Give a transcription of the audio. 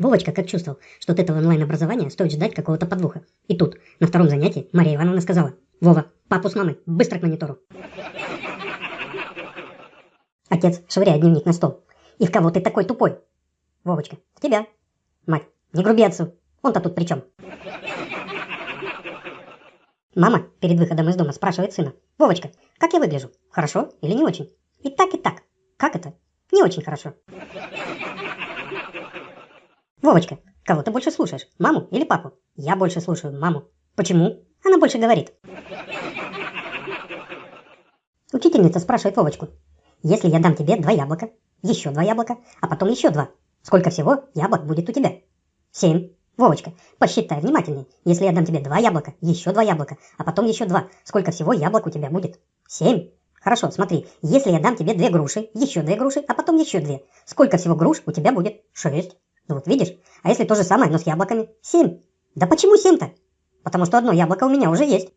Вовочка как чувствовал, что от этого онлайн-образования стоит ждать какого-то подвоха. И тут, на втором занятии, Мария Ивановна сказала, «Вова, папу с мамой, быстро к монитору». Отец швыряет дневник на стол. «И в кого ты такой тупой?» «Вовочка, в тебя». «Мать, не груби отцу, он-то тут при чем?» Мама перед выходом из дома спрашивает сына, «Вовочка, как я выгляжу? Хорошо или не очень?» «И так, и так. Как это? Не очень хорошо». Вовочка, кого ты больше слушаешь, маму или папу? Я больше слушаю маму. Почему? Она больше говорит. Учительница спрашивает Вовочку, если я дам тебе два яблока, еще два яблока, а потом еще два, сколько всего яблок будет у тебя? Семь. Вовочка, посчитай внимательнее. Если я дам тебе два яблока, еще два яблока, а потом еще два, сколько всего яблок у тебя будет? Семь. Хорошо, смотри, если я дам тебе две груши, еще две груши, а потом еще две, сколько всего груш у тебя будет? Шесть. Ну вот видишь? А если то же самое, но с яблоками? Семь. Да почему семь-то? Потому что одно яблоко у меня уже есть.